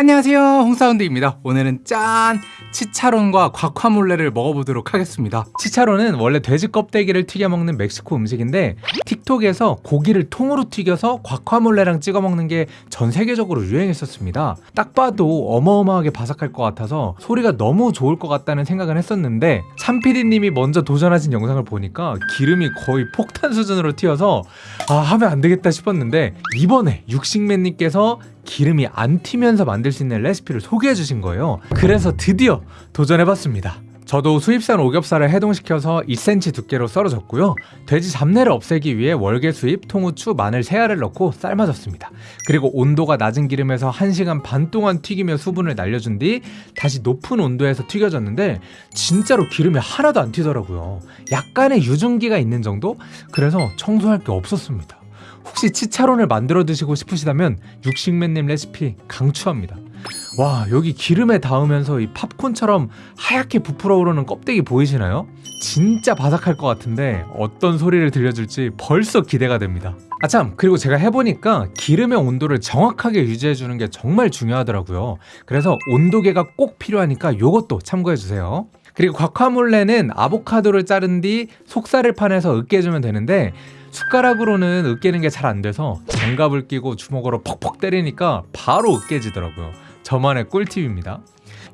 안녕하세요. 홍사운드입니다. 오늘은 짠! 치차론과 과카몰레를 먹어보도록 하겠습니다. 치차론은 원래 돼지 껍데기를 튀겨 먹는 멕시코 음식인데 틱톡에서 고기를 통으로 튀겨서 과카몰레랑 찍어 먹는 게 전 세계적으로 유행했었습니다. 딱 봐도 어마어마하게 바삭할 것 같아서 소리가 너무 좋을 것 같다는 생각을 했었는데 참피디님이 먼저 도전하신 영상을 보니까 기름이 거의 폭탄 수준으로 튀어서 아 하면 안 되겠다 싶었는데 이번에 육식맨님께서 기름이 안 튀면서 만들 수 있는 레시피를 소개해 주신 거예요. 그래서 드디어 도전해봤습니다. 저도 수입산 오겹살을 해동시켜서 2cm 두께로 썰어줬고요. 돼지 잡내를 없애기 위해 월계 수잎, 통후추, 마늘, 새알을 넣고 삶아줬습니다. 그리고 온도가 낮은 기름에서 1시간 반 동안 튀기며 수분을 날려준 뒤 다시 높은 온도에서 튀겨졌는데 진짜로 기름이 하나도 안 튀더라고요. 약간의 유증기가 있는 정도? 그래서 청소할 게 없었습니다 혹시 치차론을 만들어 드시고 싶으시다면 육식맨님 레시피 강추합니다. 와 여기 기름에 닿으면서 이 팝콘처럼 하얗게 부풀어 오르는 껍데기 보이시나요? 진짜 바삭할 것 같은데 어떤 소리를 들려줄지 벌써 기대가 됩니다. 아참. 그리고 제가 해보니까 기름의 온도를 정확하게 유지해주는 게 정말 중요하더라고요. 그래서 온도계가 꼭 필요하니까 이것도 참고해주세요. 그리고 과카몰레는 아보카도를 자른 뒤 속살을 파내서 으깨주면 되는데 숟가락으로는 으깨는 게 잘 안 돼서 장갑을 끼고 주먹으로 퍽퍽 때리니까 바로 으깨지더라고요. 저만의 꿀팁입니다.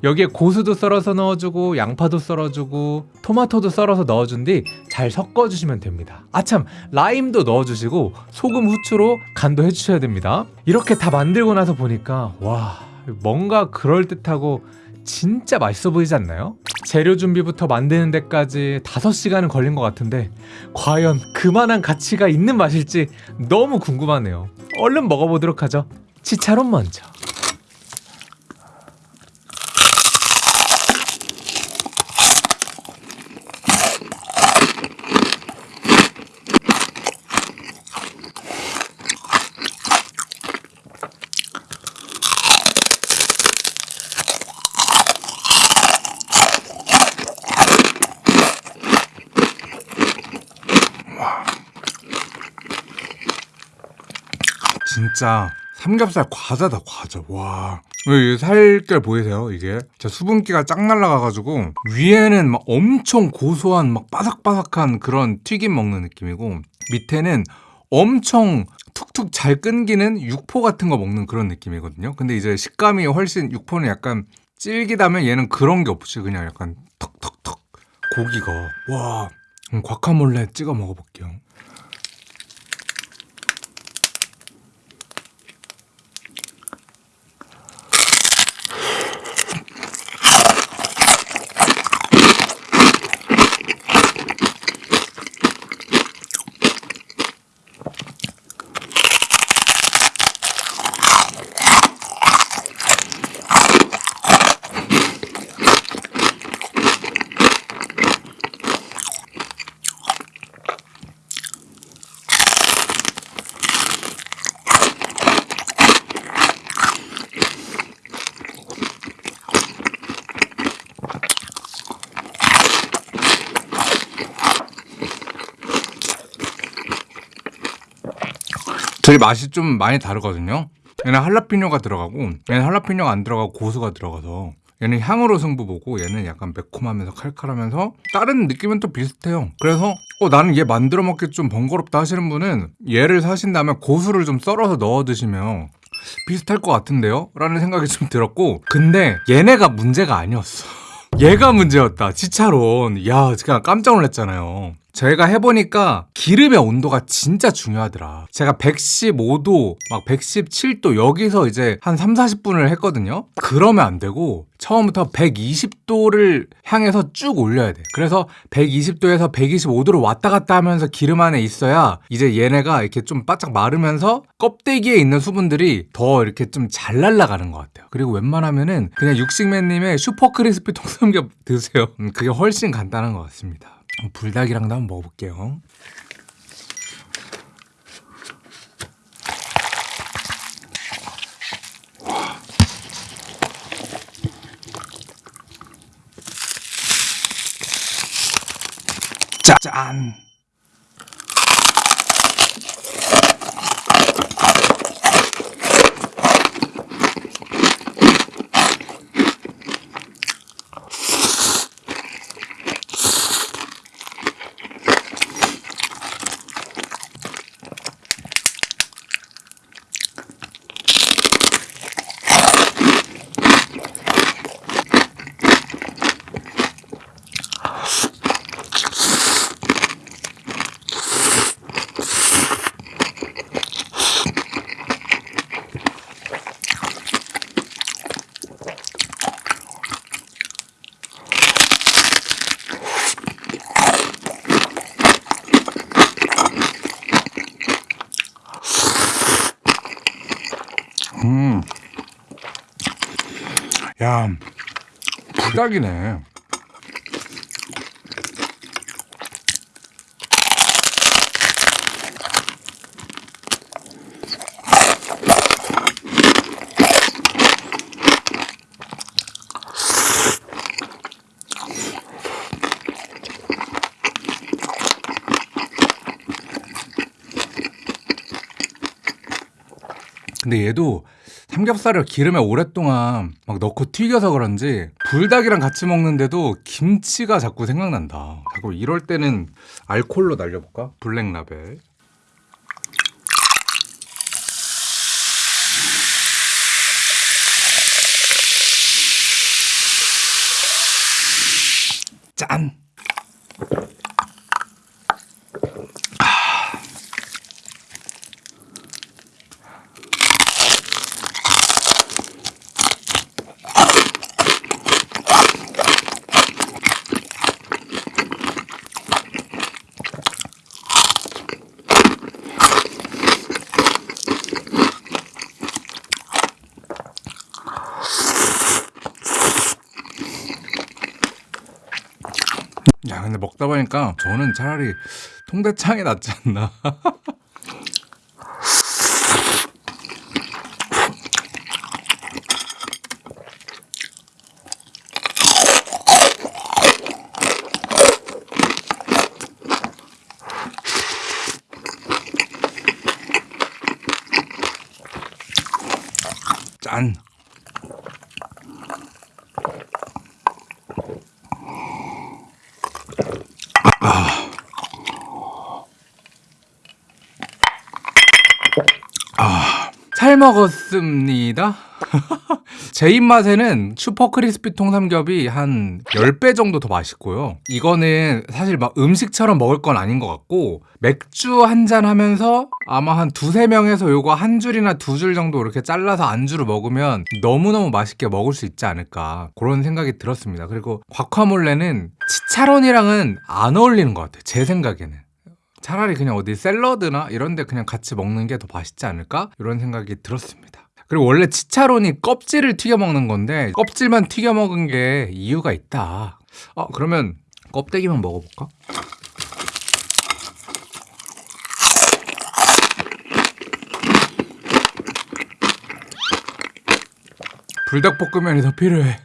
여기에 고수도 썰어서 넣어주고 양파도 썰어주고 토마토도 썰어서 넣어준 뒤 잘 섞어주시면 됩니다. 아참 라임도 넣어주시고 소금 후추로 간도 해주셔야 됩니다. 이렇게 다 만들고 나서 보니까 와 뭔가 그럴듯하고 진짜 맛있어 보이지 않나요? 재료 준비부터 만드는 데까지 5시간은 걸린 것 같은데 과연 그만한 가치가 있는 맛일지 너무 궁금하네요. 얼른 먹어보도록 하죠. 치차론 먼저 진짜 삼겹살 과자다 과자. 와. 살결 보이세요? 이게? 자 수분기가 쫙 날라가가지고 위에는 막 엄청 고소한 막 바삭바삭한 그런 튀김 먹는 느낌이고 밑에는 엄청 툭툭 잘 끊기는 육포 같은 거 먹는 그런 느낌이거든요. 근데 이제 식감이 훨씬 육포는 약간 질기다면 얘는 그런 게 없이 그냥 약간 턱턱턱 고기가. 와. 과카몰레 찍어 먹어볼게요 되게 맛이 좀 많이 다르거든요. 얘는 할라피뇨가 들어가고 얘는 할라피뇨가 안 들어가고 고수가 들어가서 얘는 향으로 승부 보고 얘는 약간 매콤하면서 칼칼하면서 다른 느낌은 또 비슷해요. 그래서 어 나는 얘 만들어 먹기 좀 번거롭다 하시는 분은 얘를 사신다면 고수를 좀 썰어서 넣어 드시면 비슷할 것 같은데요? 라는 생각이 좀 들었고 근데 얘네가 문제가 아니었어. 얘가 문제였다. 치차론. 야 제가 깜짝 놀랐잖아요 제가 해보니까 기름의 온도가 진짜 중요하더라. 제가 115도 막 117도 여기서 이제 한 3, 40분을 했거든요. 그러면 안 되고 처음부터 120도를 향해서 쭉 올려야 돼. 그래서 120도에서 125도로 왔다 갔다 하면서 기름 안에 있어야 이제 얘네가 이렇게 좀 바짝 마르면서 껍데기에 있는 수분들이 더 이렇게 좀 잘 날아가는 것 같아요. 그리고 웬만하면은 그냥 육식맨님의 슈퍼 크리스피 통삼겹 드세요. 음, 그게 훨씬 간단한 것 같습니다 불닭이랑도 한번 먹어볼게요 짠! 야, 불닭이네. 근데 얘도 삼겹살을 기름에 오랫동안 막 넣고 튀겨서 그런지 불닭이랑 같이 먹는데도 김치가 자꾸 생각난다. 자꾸 이럴 때는 알콜로 날려볼까? 블랙 라벨. 짠! 야 근데 먹다 보니까 저는 차라리 통대창이 낫지 않나. 짠 잘 먹었습니다. 제 입맛에는 슈퍼 크리스피 통삼겹이 한 10배 정도 더 맛있고요. 이거는 사실 막 음식처럼 먹을 건 아닌 것 같고 맥주 한 잔 하면서 아마 한 두세 명에서 요거 한 줄이나 두 줄 정도 이렇게 잘라서 안주로 먹으면 너무너무 맛있게 먹을 수 있지 않을까 그런 생각이 들었습니다. 그리고 곽화몰레는 치차론이랑은 안 어울리는 것 같아요. 제 생각에는. 차라리 그냥 어디 샐러드나 이런 데 그냥 같이 먹는 게 더 맛있지 않을까? 이런 생각이 들었습니다. 그리고 원래 치차론이 껍질을 튀겨 먹는 건데 껍질만 튀겨 먹은 게 이유가 있다. 어, 그러면 껍데기만 먹어볼까? 불닭볶음면이 더 필요해.